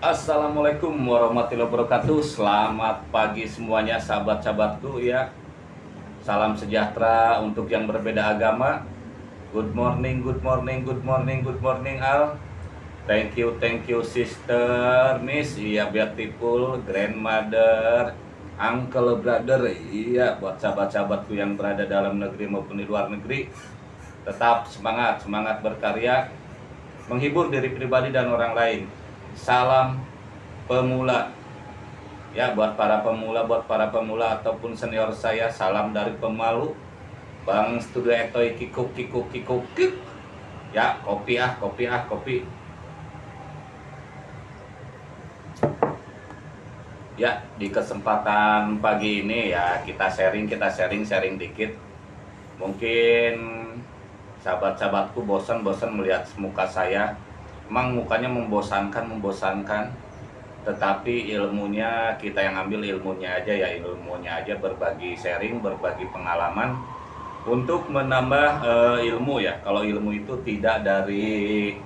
Assalamualaikum warahmatullahi wabarakatuh. Selamat pagi semuanya sahabat-sahabatku ya. Salam sejahtera untuk yang berbeda agama. Good morning, good morning, good morning, good morning Al. Thank you, thank you sister, miss. Iya beautiful, grandmother Uncle, brother. Iya buat sahabat-sahabatku yang berada dalam negeri maupun di luar negeri. Tetap semangat, semangat berkarya. Menghibur diri pribadi dan orang lain salam pemula. Ya buat para pemula buat para pemula ataupun senior saya salam dari pemalu. Bang Studio Etoy kikuk kikuk kikuk kik ya kopi ah kopi ah kopi. Ya di kesempatan pagi ini ya kita sharing kita sharing sharing dikit. Mungkin sahabat-sahabatku bosan-bosan melihat muka saya emang mukanya membosankan membosankan. Tetapi ilmunya kita yang ambil ilmunya aja ya ilmunya aja berbagi sharing berbagi pengalaman untuk menambah uh, ilmu ya. Kalau ilmu itu tidak dari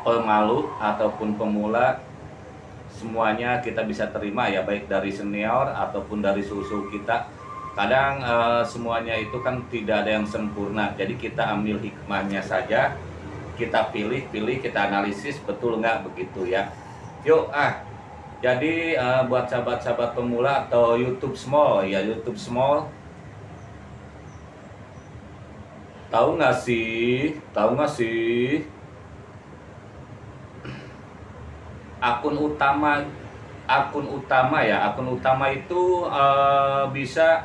pemalu ataupun pemula semuanya kita bisa terima ya baik dari senior ataupun dari susu kita. Kadang uh, semuanya itu kan tidak ada yang sempurna. Jadi kita ambil hikmahnya saja kita pilih pilih kita analisis betul nggak begitu ya? Yuk ah. Jadi uh, buat sahabat-sahabat pemula atau YouTube small ya YouTube small. Tahu nggak sih? Tahu nggak sih? Akun utama akun utama ya akun utama itu uh, bisa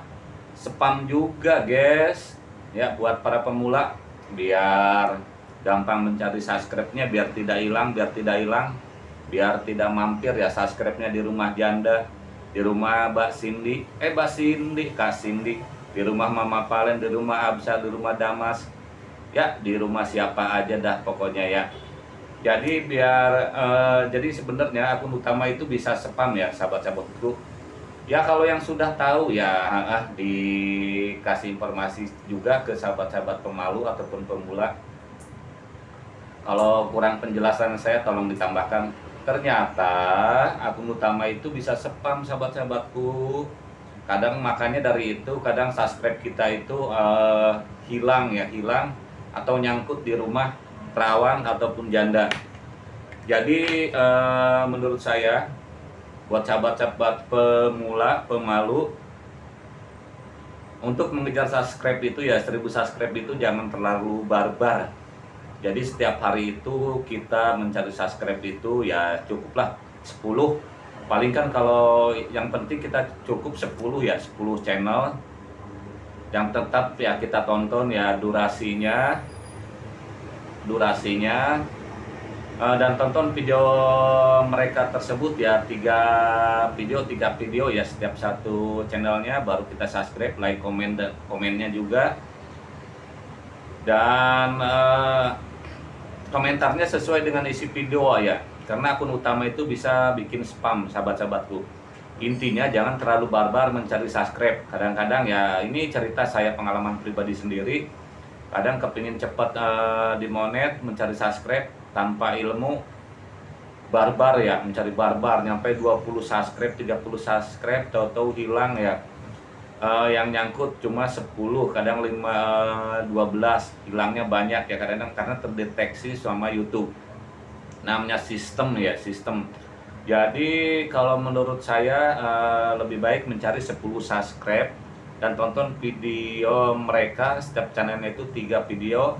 spam juga guys. Ya buat para pemula biar gampang mencari subscribe-nya biar tidak hilang biar tidak hilang. Biar tidak mampir ya subscribe-nya di rumah janda di rumah Mbak Cindy. Eh Mbak Cindy Kak Cindy. Di rumah Mama Palen di rumah Absa di rumah Damas. Ya di rumah siapa aja dah pokoknya ya. Jadi biar uh, jadi sebenarnya akun utama itu bisa spam ya sahabat-sahabatku ya kalau yang sudah tahu ya ah, dikasih informasi juga ke sahabat-sahabat pemalu ataupun pemula kalau kurang penjelasan saya tolong ditambahkan. Ternyata akun utama itu bisa spam sahabat-sahabatku. Kadang makanya dari itu kadang subscribe kita itu uh, hilang ya, hilang atau nyangkut di rumah perawan ataupun janda. Jadi uh, menurut saya buat sahabat-sahabat pemula, pemalu untuk mengejar subscribe itu ya 1000 subscribe itu jangan terlalu barbar jadi setiap hari itu kita mencari subscribe itu ya cukuplah 10 paling kan kalau yang penting kita cukup 10 ya 10 channel. Yang tetap ya kita tonton ya durasinya durasinya. Uh, dan tonton video mereka tersebut ya tiga video tiga video ya setiap satu channelnya baru kita subscribe like komen dan komennya juga. Dan uh, komentarnya sesuai dengan isi video ya. Karena akun utama itu bisa bikin spam sahabat-sahabatku. Intinya jangan terlalu barbar mencari subscribe. Kadang-kadang ya ini cerita saya pengalaman pribadi sendiri. Kadang kepingin cepat uh, di monet mencari subscribe tanpa ilmu. Barbar ya mencari barbar. Nyampe 20 subscribe 30 subscribe tahu-tahu hilang ya uh, yang nyangkut cuma 10 kadang 5 12 hilangnya banyak ya kadang-kadang karena terdeteksi sama YouTube. Namanya sistem ya sistem. Jadi kalau menurut saya uh, lebih baik mencari 10 subscribe dan tonton video mereka setiap channelnya itu tiga video.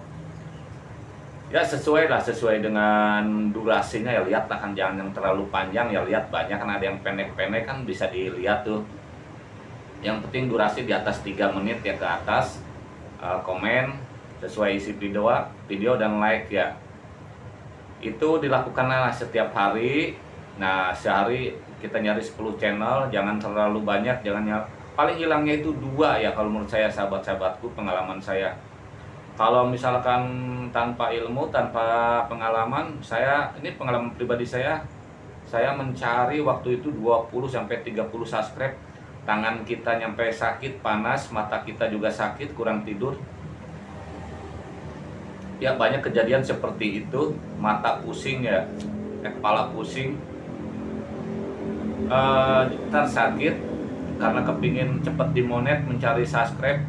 Ya sesuai lah sesuai dengan durasinya ya lihat lah kan jangan yang terlalu panjang ya lihat banyak kan ada yang pendek-pendek kan bisa dilihat tuh yang penting durasi di atas 3 menit ya ke atas uh, komen sesuai isi video video dan like ya. Itu dilakukanlah setiap hari. Nah sehari kita nyari 10 channel jangan terlalu banyak jangan nyari, paling hilangnya itu dua ya kalau menurut saya sahabat-sahabatku pengalaman saya. Kalau misalkan tanpa ilmu tanpa pengalaman saya ini pengalaman pribadi saya saya mencari waktu itu 20 sampai 30 subscribe tangan kita nyampe sakit, panas, mata kita juga sakit, kurang tidur. Ya banyak kejadian seperti itu, mata pusing ya. kepala pusing uh, ntar sakit karena kepingin cepet dimonet mencari subscribe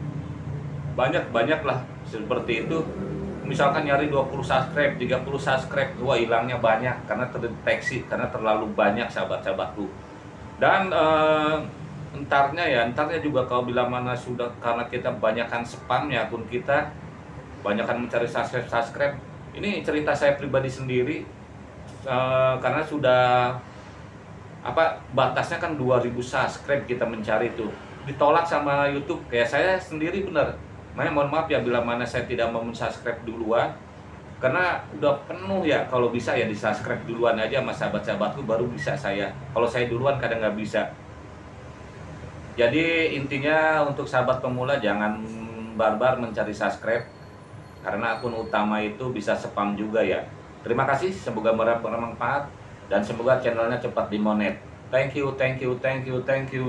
banyak banyak lah seperti itu misalkan nyari 20 subscribe 30 subscribe wah hilangnya banyak karena terdeteksi karena terlalu banyak sahabat-sahabatku dan uh, entarnya ya entarnya juga kalau bila mana sudah karena kita banyakkan spamnya akun kita banyakkan mencari subscribe subscribe ini cerita saya pribadi sendiri uh, karena sudah apa batasnya kan 2000 subscribe kita mencari itu ditolak sama YouTube kayak saya sendiri benar makanya mohon maaf ya bila mana saya tidak mau subscribe duluan karena udah penuh ya kalau bisa ya di subscribe duluan aja sama sahabat-sahabatku baru bisa saya. Kalau saya duluan kadang nggak bisa jadi intinya untuk sahabat pemula jangan barbar mencari subscribe. Karena akun utama itu bisa spam juga ya. Terima kasih semoga bermanfaat dan semoga channelnya cepat dimonet thank you thank you thank you thank you